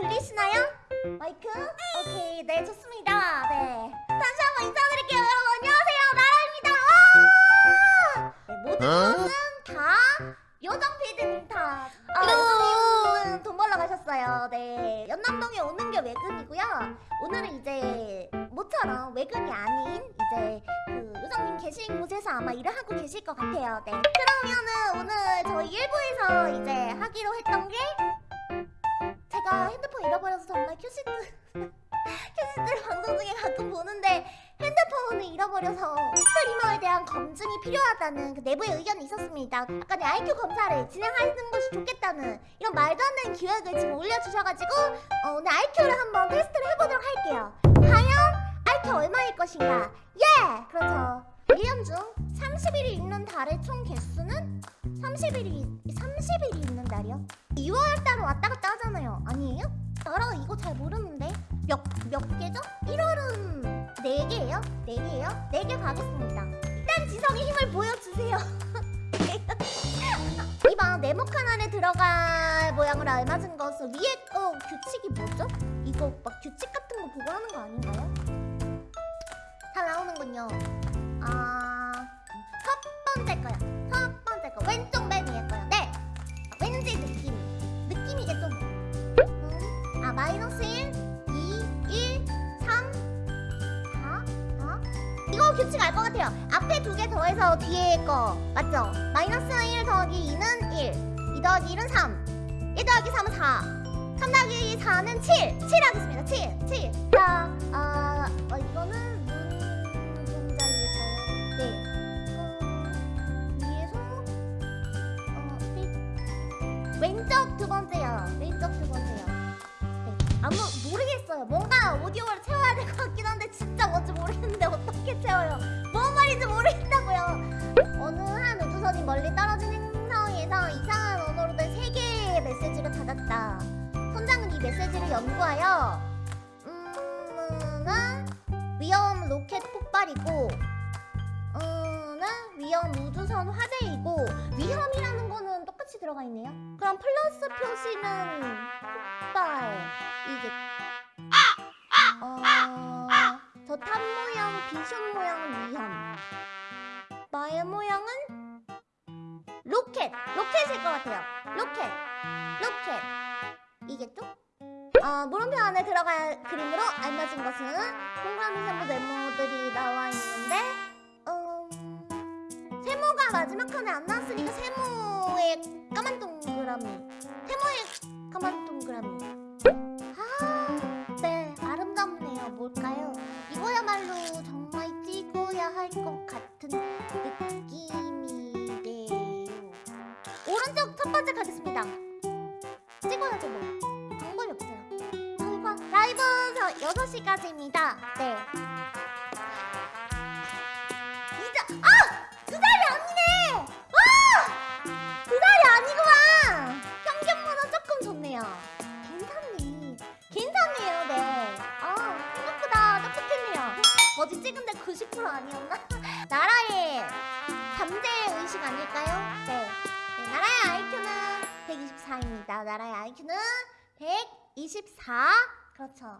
들리시나요? 마이크? 오케이, 네, 좋습니다. 네. 다시 한번 인사드릴게요. 여러분, 안녕하세요. 나라입니다. 모든 것은 다 요정 피디님 탓. 아, 요정님은 돈 벌러 가셨어요. 네. 연남동에 오는 게 외근이고요. 오늘은 이제 모처럼 외근이 아닌 이제 그 요정님 계신 곳에서 아마 일을 하고 계실 것 같아요. 네. 그러면은 오늘 저희 일부에서 이제 하기로 했던 게 핸드폰 잃어버려서 정말 큐시트 큐시트를 방송 중에 가끔 보는데 핸드폰을 잃어버려서 스트리머에 대한 검증이 필요하다는 그 내부의 의견이 있었습니다. 약간의 IQ 검사를 진행하는 것이 좋겠다는 이런 말도 안 되는 기획을 지금 올려주셔가지고 어, 오늘 IQ를 한번 테스트를 해보도록 할게요. 과연 IQ 얼마일 것인가? 예! 그렇죠. 1년 중 30일이 있는 달의 총 개수는 30일이 30일이 있는 달이요? 2월 달은 왔다 갔다 하잖아요. 아니에요? 나라 이거 잘 모르는데 몇 몇 개죠? 1월은 4개예요? 4개예요? 4개 가겠습니다. 일단 지성의 힘을 보여주세요. 이번 네모칸 안에 들어갈 모양으로 알맞은 것은 위에 거 규칙이 뭐죠? 이거 막 규칙 같은 거 보고 하는 거 아닌가요? 잘 나오는군요. 번째 거요. 첫 번째 거 왼쪽 맨 위에 거요. 네. 아, 왠지 느낌. 느낌이겠죠. 음, 아 마이너스 1, 2, 1, 3, 4, 4. 이거 규칙 알 것 같아요. 앞에 두 개 더해서 뒤에 거 맞죠? 마이너스 1 더하기 2는 1, 2 더하기 1은 3, 1 더하기 3은 4, 3 더하기 4는 7, 7 하겠습니다. 7, 7. 자, 아, 어, 왼쪽 두 번째요. 왼쪽 두 번째요. 네. 아무 모르겠어요. 뭔가 오디오를 채워야 될 것 같긴 한데 진짜 뭔지 모르겠는데 어떻게 채워요? 뭔 말인지 모르겠다고요. 어느 한 우주선이 멀리 떨어진 행성에서 이상한 언어로 된 세 개의 메시지를 받았다. 선장은 이 메시지를 연구하여 음은 위험 로켓 폭발이고 음은 위험 우주선 화재 들어가 있네요. 그럼 플러스 표시는 폭발이겠. 어, 저탑 모양, 비숍 모양은 위험. 나의 모양은 로켓, 로켓일 것 같아요. 로켓, 로켓. 이겠죠? 어, 물음표 안에 들어갈 그림으로 알맞은 것은 동그라미 세모 네모들이 나와 있는데 음, 세모가 마지막 칸에 안 나왔으니까 세모 오른쪽 첫 번째 가겠습니다 찍어야죠 뭐 방법이 없어요 저희가 라이브 6시까지입니다 네 이자 아! 두 달이 아니네! 아! 두 달이 아니구만! 평균보다 조금 좋네요 괜찮네 괜찮네요 네 아, 생각보다 똑똑했네요 어제 찍은데 90% 아니었나? 나라의 잠재 의식 아닐까요? 네. 네 나라의 IQ는 124입니다. 나라의 IQ는 124 그렇죠